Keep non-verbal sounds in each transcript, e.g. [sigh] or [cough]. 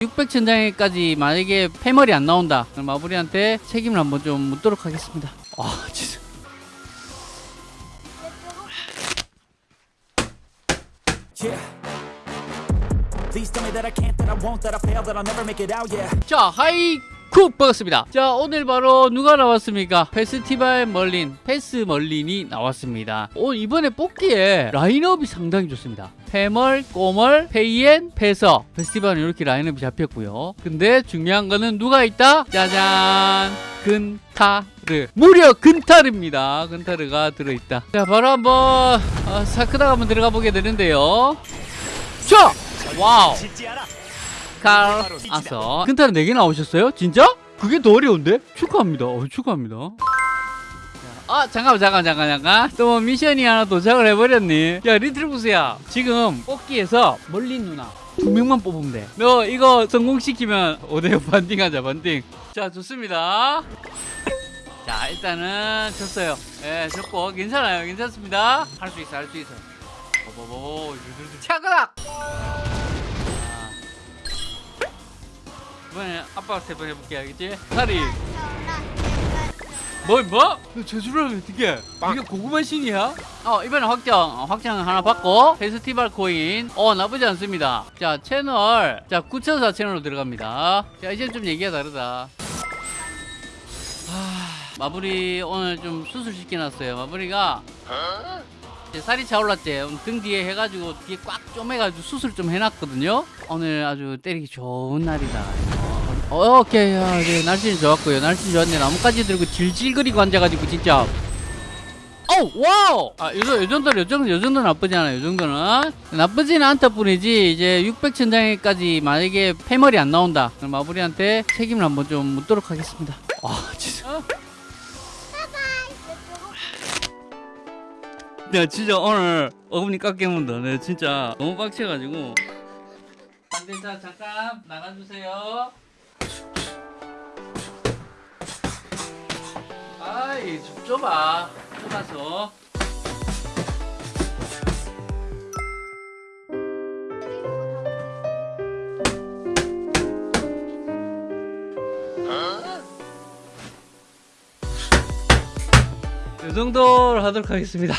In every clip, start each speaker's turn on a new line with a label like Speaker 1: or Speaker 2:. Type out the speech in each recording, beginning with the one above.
Speaker 1: 600천장에까지 만약에 패멀이 안 나온다 그럼 마부리한테 책임을 한번 좀 묻도록 하겠습니다 아 진짜. 자 hi 쿠 반갑습니다. 자 오늘 바로 누가 나왔습니까? 페스티벌 멀린 페스 멀린이 나왔습니다. 오, 이번에 뽑기에 라인업이 상당히 좋습니다. 페멀, 꼬멀, 페이엔, 페서. 페스티벌은 이렇게 라인업이 잡혔고요. 근데 중요한 거는 누가 있다? 짜잔! 근타르. 무려 근타르입니다. 근타르가 들어있다. 자 바로 한번 어, 사크다가 한번 들어가 보게 되는데요. 자! 와우 칼 아서 근타는 4개 나오셨어요? 진짜? 그게 더 어려운데? 축하합니다 어, 축하합니다 아 잠깐만 잠깐 잠깐 잠깐 또 미션이 하나 도착을 해버렸니 야 리트루스야 지금 뽑기에서 멀린 누나 두 명만 뽑으면 돼너 이거 성공시키면 5대5 반띵하자 반띵 자 좋습니다 자 일단은 졌어요 예 졌고 괜찮아요 괜찮습니다 할 수 있어 할 수 있어 보보보 차그락 이번에 아빠가 세번 해볼게 알겠지? 다리. 뭐 뭐? 너 저주를 하면 어떡해? 이게 고구마 신이야? 어 이번에 확정. 어, 확정 하나 받고 페스티벌 코인. 어 나쁘지 않습니다. 자 채널. 자 9,004 채널로 들어갑니다. 자 이제 좀 얘기가 다르다. 하, 마무리 오늘 좀 수술 시켜놨어요. 마무리가 이제 살이 차올랐지. 등 뒤에 해가지고 뒤에 꽉 쪼매가지고 수술 좀 해놨거든요. 오늘 아주 때리기 좋은 날이다. 어, 오케이. 야, 네, 날씨는 좋았고요. 날씨는 좋았네. 나뭇가지 들고 질질거리고 앉아가지고 진짜. 오 와우! 아, 요, 요 정도 요 정도 요 정도 나쁘지 않아요. 요 정도는. 나쁘지는 않다 뿐이지 이제 600천장에까지 만약에 패멀이 안 나온다. 그럼 마무리한테 책임을 한번 좀 묻도록 하겠습니다. 와 진짜 내가 진짜 오늘 어금니 깎게 문다 내가 진짜 너무 빡쳐가지고. 안돼자 잠깐 나가주세요. 아이 좀 좁아 좁아서. 이 정도로 하도록 하겠습니다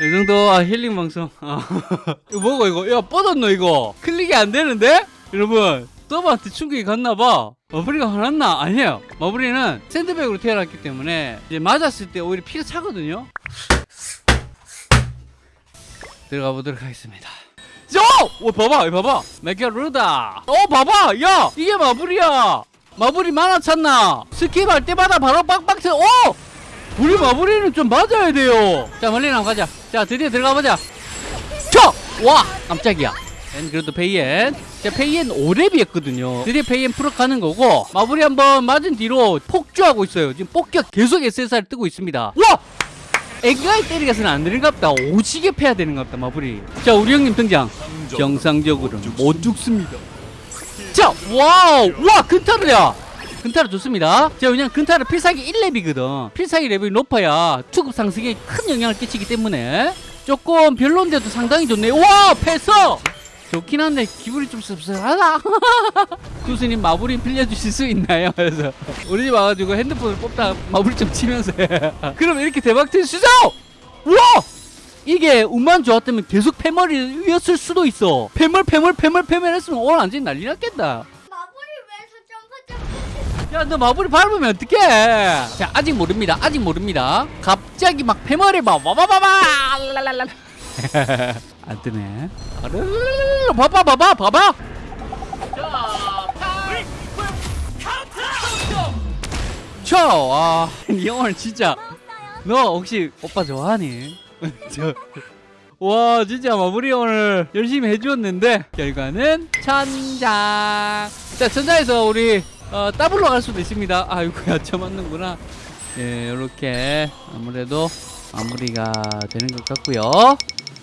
Speaker 1: 이 정도? 아, 힐링 방송. 아. [laughs] 이거 뭐고 이거? 야 뻗었노 이거? 클릭이 안 되는데? 여러분 서버한테 충격이 갔나봐. 마블리가 화났나? 아니에요. 마블리는 샌드백으로 태어났기 때문에 이제 맞았을 때 오히려 피가 차거든요. 들어가 보도록 하겠습니다. 저! 오 봐봐 봐봐. 메가루다. 어 봐봐 야! 이게 마블이야. 마블이 만화찼나? 스킵 할 때마다 바로 빡빡 쳐. 오! 우리 마블이는 좀 맞아야 돼요. 자 멀리 나가 가자. 자 드디어 들어가 보자. 쳐! 와 깜짝이야. 엔 그래도 페이엔. 자 페이엔 5렙이었거든요. 드디어 페이엔 풀어 가는 거고 마블이 한번 맞은 뒤로 폭주하고 있어요. 지금 폭격 계속 SSR 뜨고 있습니다. 와! 애가이 때리가서는 안 되는갑다. 오지게 패야 되는갑다 마블이 자 우리 형님 등장. 정상적으로는 못 죽습니다. 자 와우! 와 근타르야 근타르 좋습니다. 자 왜냐면 근타르 필살기 1렙이거든. 필살기 레벨이 높아야 투급 상승에 큰 영향을 끼치기 때문에. 조금 별론데도 상당히 좋네 와 패서 좋긴 한데 기분이 좀 씁쓸하다. [laughs] 교수님 마블이 빌려주실 수 있나요? 그래서 우리 집 와가지고 핸드폰을 뽑다 마블 좀 치면서. 해. [laughs] 그럼 이렇게 대박 칠 수죠! 우와! 이게 운만 좋았다면 계속 패멀이었을 수도 있어. 패멀 패멀 패멀 패멀 했으면 오늘 완전히 난리 났겠다 야 너 마블이 밟으면 어떡해? 자 아직 모릅니다. 아직 모릅니다. 갑자기 막 패멀이 막 와바바바 안 뜨네. 아르르르르 봐봐 봐봐 봐봐 이 오늘 진짜. 너 혹시 오빠 좋아하니? [laughs] 저, 와 진짜 마무리 오늘 열심히 해주었는데 결과는 천장. 자 천장에서 우리 어, 더블로 갈 수도 있습니다. 아이고야 저 [laughs] 맞는구나. 예 이렇게 아무래도 마무리가 되는 것 같고요.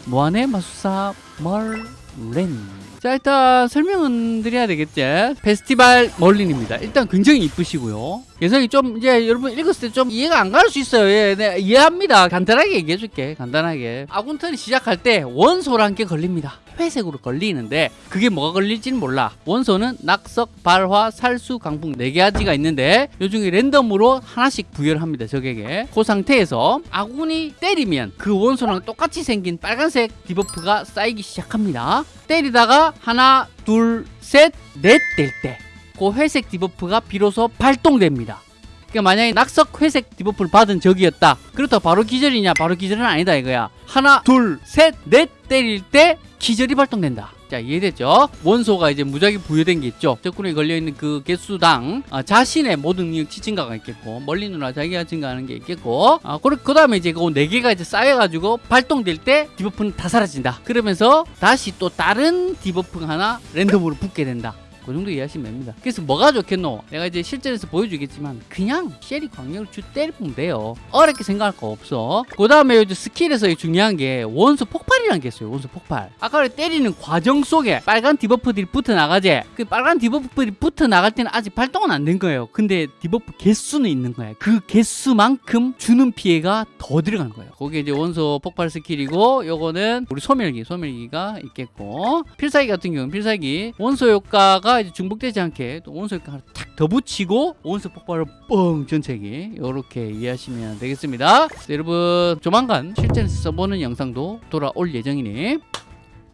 Speaker 1: 무한의 마술사 멀린 자 일단 설명은 드려야 되겠지. 페스티벌 멀린입니다. 일단 굉장히 이쁘시고요. 개성이 좀 이제 여러분 읽었을 때 좀 이해가 안 갈 수 있어요. 예, 네, 이해합니다. 간단하게 얘기해 줄게. 간단하게. 아군턴이 시작할 때 원소란 게 걸립니다. 회색으로 걸리는데 그게 뭐가 걸릴지는 몰라. 원소는 낙석, 발화, 살수, 강풍 4가지가 있는데 요 중에 랜덤으로 하나씩 부여를 합니다 적에게. 그 상태에서 아군이 때리면 그 원소랑 똑같이 생긴 빨간색 debuff가 쌓이기 시작합니다. 때리다가 하나 둘 셋 넷 될 때 그 회색 debuff가 비로소 발동됩니다. 그러니까 만약에 낙석 회색 debuff를 받은 적이었다. 그렇다고 바로 기절이냐 바로 기절은 아니다 이거야. 하나 둘 셋 넷 때릴 때 기절이 발동된다 자 이해됐죠? 원소가 이제 무작위 부여된 게 있죠? 적군에 걸려있는 그 개수당 아, 자신의 모든 능력 치 증가가 있겠고 멀린 누나 자기가 증가하는 게 있겠고 아, 그 다음에 이제 그네 개가 이제 쌓여가지고 발동될 때 debuff는 다 사라진다. 그러면서 다시 또 다른 debuff가 하나 랜덤으로 붙게 된다 그 정도 이해하시면 됩니다. 그래서 뭐가 좋겠노? 내가 이제 실전에서 보여주겠지만 그냥 쉘이 광역을 쭉 때리면 돼요. 어렵게 생각할 거 없어. 그 다음에 이제 스킬에서 중요한 게 원소 폭발이라는 게 있어요. 원소 폭발. 아까 때리는 과정 속에 빨간 debuff들이 붙어 나가지. 그 빨간 debuff들이 붙어 나갈 때는 아직 발동은 안 된 거예요. 근데 debuff 개수는 있는 거야. 그 개수만큼 주는 피해가 더 들어가는 거예요. 그게 이제 원소 폭발 스킬이고 요거는 우리 소멸기, 소멸기가 있겠고 필살기 같은 경우는 필살기 원소 효과가 이제 중복되지 않게 또 효과 하나 탁 더 붙이고 원소 폭발을 뻥 전체기. 이렇게 이해하시면 되겠습니다. 자, 여러분 조만간 실전에서 써보는 영상도 돌아올 예정이니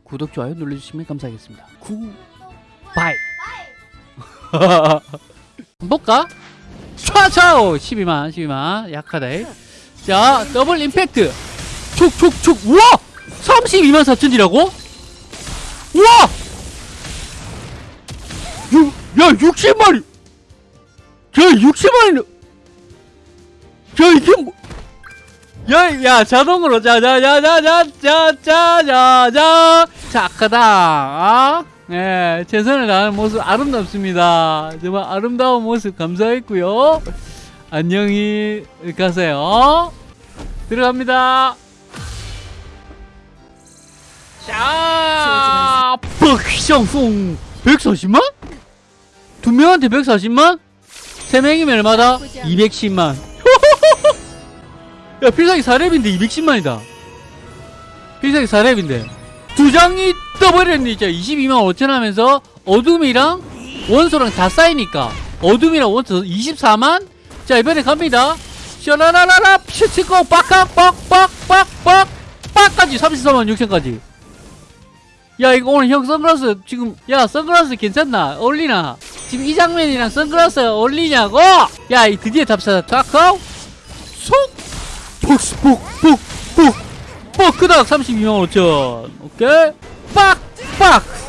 Speaker 1: 구독 좋아요 눌러주시면 감사하겠습니다. Goodbye. [laughs] 볼까? 촤촤 12만 12만. 약하다 자 더블 임팩트. 촉촉촉. 우와! 32만 4천이라고? 우와! 유, 야 60만이 야 60만이 야 이게 뭐 야, 야, 자동으로, 자, 자, 자, 자, 자, 자, 자, 자, 자, 착하다, 아? 예, 최선을 다하는 모습 아름답습니다. 정말 아름다운 모습 감사했고요. 안녕히 가세요. 들어갑니다. 자, 뻑성송 140만? 두 명한테 140만? 세 명이면 얼마다? 210만. [laughs] 야, 필살기 4렙인데 210만이다. 필살기 4렙인데. 두 장이 떠버렸네, 진짜. 22만 5천 하면서 어둠이랑 원소랑 다 쌓이니까. 어둠이랑 원소 24만? 자, 이번에 갑니다. 샤라라라라, 슈치고, 빡깍, 빡, 빡, 빡, 빡, 빡까지 34만 6천까지. 야, 이거 오늘 형 선글라스 지금, 야, 선글라스 괜찮나? 어울리나? 지금 이 장면이랑 선글라스 어울리냐고? 야, 이 드디어 답사다. 타카오? 속! 폭스, 폭, 폭, 폭! 뻑! 끄덕! 32만 5천. 오케이? 빡! 빡!